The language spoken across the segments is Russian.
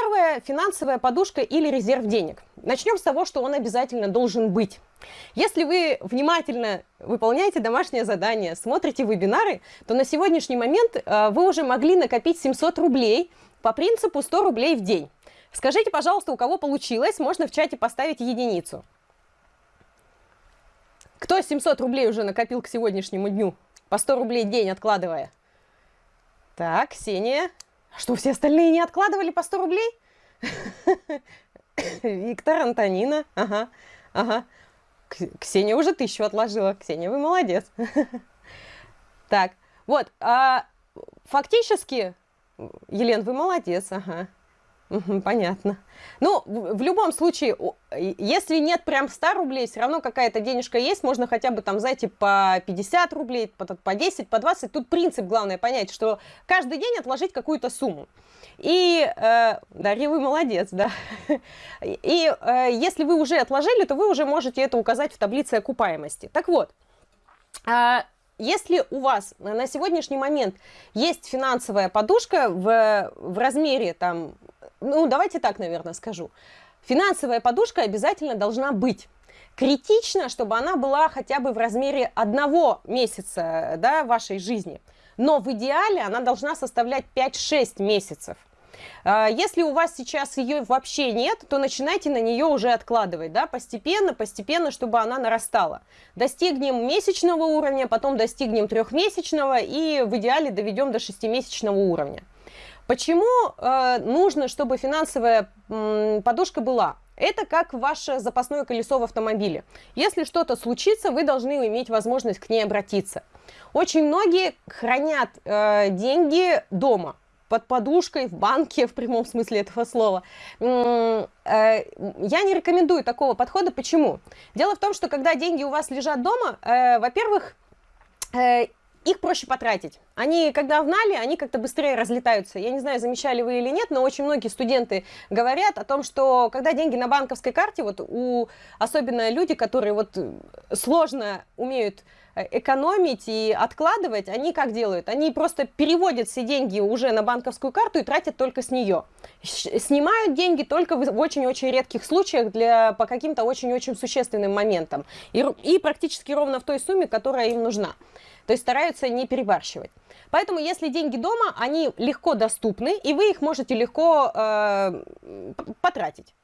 Первое – финансовая подушка или резерв денег. Начнем с того, что он обязательно должен быть. Если вы внимательно выполняете домашнее задание, смотрите вебинары, то на сегодняшний момент э, вы уже могли накопить 700 рублей по принципу 100 рублей в день. Скажите, пожалуйста, у кого получилось, можно в чате поставить единицу. Кто 700 рублей уже накопил к сегодняшнему дню? По 100 рублей в день откладывая. Так, Ксения. Что, все остальные не откладывали по 100 рублей? Виктор, Антонина. Ага, ага. Ксения уже тысячу отложила. Ксения, вы молодец. Так, вот. А, фактически, Елена, вы молодец. Ага. Понятно. Ну, в любом случае, если нет прям 100 рублей, все равно какая-то денежка есть, можно хотя бы там зайти по 50 рублей, по, по 10, по 20. Тут принцип главное понять, что каждый день отложить какую-то сумму. И, э, Дарья, вы молодец, да. И э, если вы уже отложили, то вы уже можете это указать в таблице окупаемости. Так вот, э, если у вас на сегодняшний момент есть финансовая подушка в, в размере там ну, давайте так, наверное, скажу. Финансовая подушка обязательно должна быть. Критично, чтобы она была хотя бы в размере одного месяца да, вашей жизни. Но в идеале она должна составлять 5-6 месяцев. А, если у вас сейчас ее вообще нет, то начинайте на нее уже откладывать, да, постепенно, постепенно, чтобы она нарастала. Достигнем месячного уровня, потом достигнем трехмесячного и в идеале доведем до шестимесячного уровня. Почему э, нужно, чтобы финансовая э, подушка была? Это как ваше запасное колесо в автомобиле. Если что-то случится, вы должны иметь возможность к ней обратиться. Очень многие хранят э, деньги дома под подушкой, в банке, в прямом смысле этого слова. Э, я не рекомендую такого подхода. Почему? Дело в том, что когда деньги у вас лежат дома, э, во-первых, э, их проще потратить. Они, когда в нале, они как-то быстрее разлетаются. Я не знаю, замечали вы или нет, но очень многие студенты говорят о том, что когда деньги на банковской карте, вот у, особенно люди, которые вот сложно умеют э, экономить и откладывать, они как делают? Они просто переводят все деньги уже на банковскую карту и тратят только с нее. Снимают деньги только в очень-очень редких случаях для, по каким-то очень-очень существенным моментам. И, и практически ровно в той сумме, которая им нужна. То есть стараются не перебарщивать. Поэтому, если деньги дома, они легко доступны, и вы их можете легко э, потратить.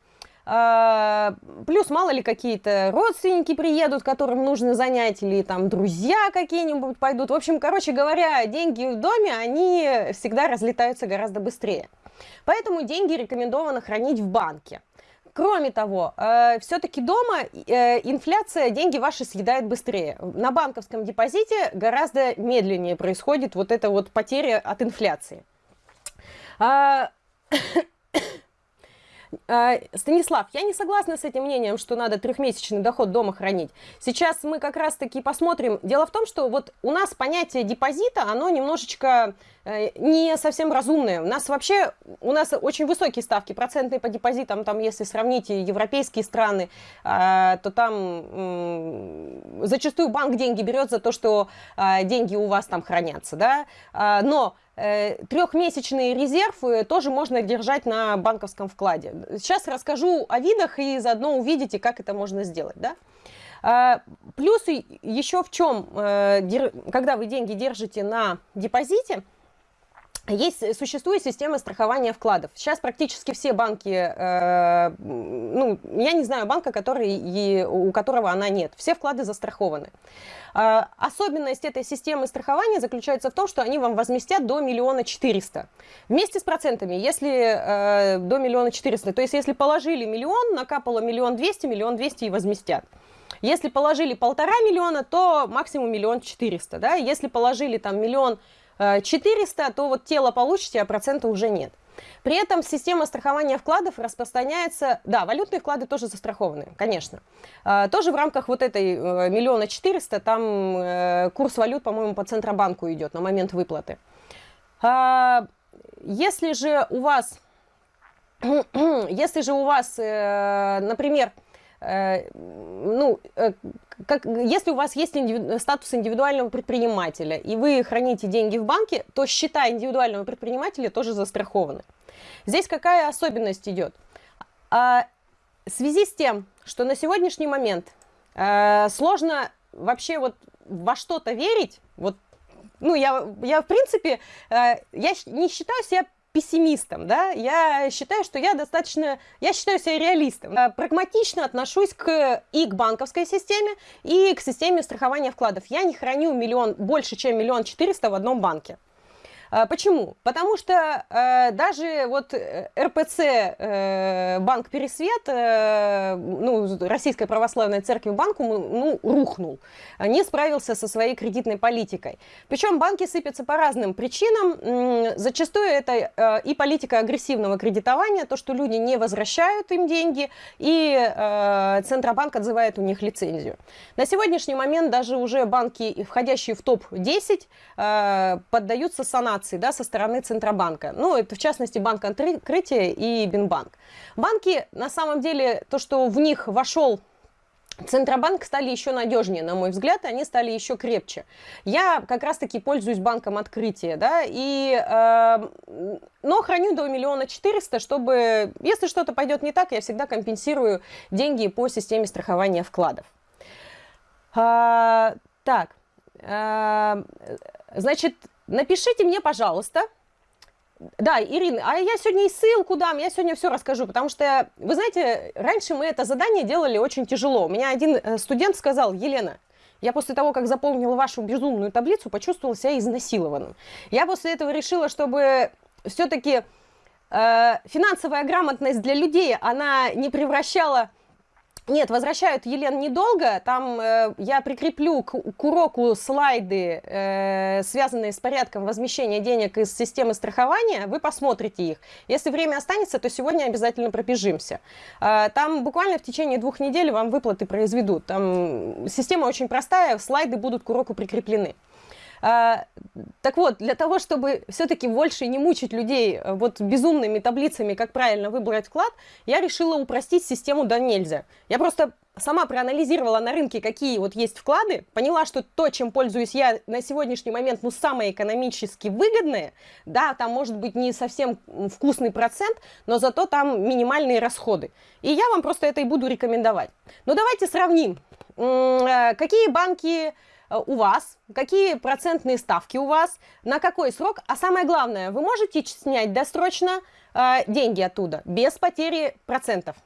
Э, плюс мало ли какие-то родственники приедут, которым нужно занять, или там друзья какие-нибудь пойдут. В общем, короче говоря, деньги в доме, они всегда разлетаются гораздо быстрее. Поэтому деньги рекомендовано хранить в банке. Кроме того, э, все-таки дома э, инфляция деньги ваши съедает быстрее. На банковском депозите гораздо медленнее происходит вот эта вот потеря от инфляции. А, Станислав, я не согласна с этим мнением, что надо трехмесячный доход дома хранить. Сейчас мы как раз-таки посмотрим. Дело в том, что вот у нас понятие депозита, оно немножечко э, не совсем разумное. У нас вообще, у нас очень высокие ставки процентные по депозитам, там, если сравните европейские страны, э, то там зачастую банк деньги берет за то, что э, деньги у вас там хранятся, да, но трехмесячный резерв э, тоже можно держать на банковском вкладе. Сейчас расскажу о видах и заодно увидите, как это можно сделать. Да? А, плюсы еще в чем, э, когда вы деньги держите на депозите, есть, существует система страхования вкладов. Сейчас практически все банки, э, ну, я не знаю банка, который, у которого она нет. Все вклады застрахованы. Э, особенность этой системы страхования заключается в том, что они вам возместят до миллиона четыреста. Вместе с процентами, если э, до миллиона четыреста, то есть если положили миллион, накапало миллион двести, миллион двести и возместят. Если положили полтора миллиона, то максимум миллион четыреста. Да? Если положили там миллион 400, то вот тело получите, а процента уже нет. При этом система страхования вкладов распространяется, да, валютные вклады тоже застрахованы, конечно. А, тоже в рамках вот этой э, миллиона четыреста, там э, курс валют, по-моему, по Центробанку идет на момент выплаты. Если же у вас, если же у вас, э, например, э, ну, э, как, если у вас есть индивиду, статус индивидуального предпринимателя, и вы храните деньги в банке, то счета индивидуального предпринимателя тоже застрахованы. Здесь какая особенность идет? А, в связи с тем, что на сегодняшний момент э, сложно вообще вот во что-то верить, вот, ну, я, я в принципе, э, я не считаю себя пессимистом, да, я считаю, что я достаточно, я считаю себя реалистом. Я прагматично отношусь к, и к банковской системе, и к системе страхования вкладов. Я не храню миллион, больше, чем миллион четыреста в одном банке. А, почему? Потому что э, даже вот э, РПЦ, э, банк Пересвет, э, ну, Российская Православная Церковь банку, ну, рухнул, не справился со своей кредитной политикой. Причем банки сыпятся по разным причинам. Зачастую это э, и политика агрессивного кредитования, то, что люди не возвращают им деньги, и э, Центробанк отзывает у них лицензию. На сегодняшний момент даже уже банки, входящие в топ-10, э, поддаются санации санкций да, со стороны Центробанка. Ну, это в частности Банк Открытия и Бинбанк. Банки, на самом деле, то, что в них вошел Центробанк стали еще надежнее, на мой взгляд, они стали еще крепче. Я как раз-таки пользуюсь банком открытия, да, и, э, но храню до миллиона четыреста, чтобы, если что-то пойдет не так, я всегда компенсирую деньги по системе страхования вкладов. А, так, а, значит, Напишите мне, пожалуйста. Да, Ирина, а я сегодня и ссылку дам, я сегодня все расскажу, потому что, вы знаете, раньше мы это задание делали очень тяжело. У меня один э, студент сказал, Елена, я после того, как заполнила вашу безумную таблицу, почувствовала себя изнасилованным. Я после этого решила, чтобы все-таки э, финансовая грамотность для людей, она не превращала нет, возвращают Елен недолго. Там э, я прикреплю к, к уроку слайды, э, связанные с порядком возмещения денег из системы страхования. Вы посмотрите их. Если время останется, то сегодня обязательно пробежимся. Э, там буквально в течение двух недель вам выплаты произведут. Там система очень простая, слайды будут к уроку прикреплены. А, так вот, для того, чтобы все-таки больше не мучить людей э, вот безумными таблицами, как правильно выбрать вклад, я решила упростить систему да нельзя. Я просто сама проанализировала на рынке, какие вот есть вклады, поняла, что то, чем пользуюсь я на сегодняшний момент, ну, самое экономически выгодное, да, там может быть не совсем вкусный процент, но зато там минимальные расходы. И я вам просто это и буду рекомендовать. Ну, давайте сравним, э, какие банки у вас, какие процентные ставки у вас, на какой срок, а самое главное, вы можете снять досрочно э, деньги оттуда без потери процентов.